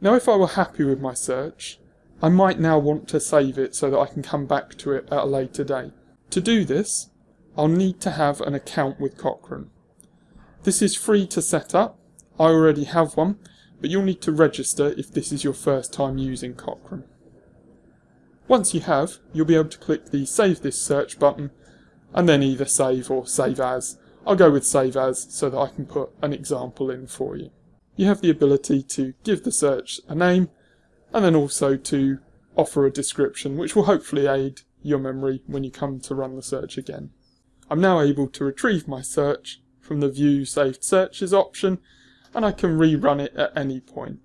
Now if I were happy with my search, I might now want to save it so that I can come back to it at a later date. To do this, I'll need to have an account with Cochrane. This is free to set up, I already have one, but you'll need to register if this is your first time using Cochrane. Once you have, you'll be able to click the Save This Search button and then either save or save as. I'll go with save as so that I can put an example in for you. You have the ability to give the search a name and then also to offer a description which will hopefully aid your memory when you come to run the search again. I'm now able to retrieve my search from the View Saved Searches option and I can rerun it at any point.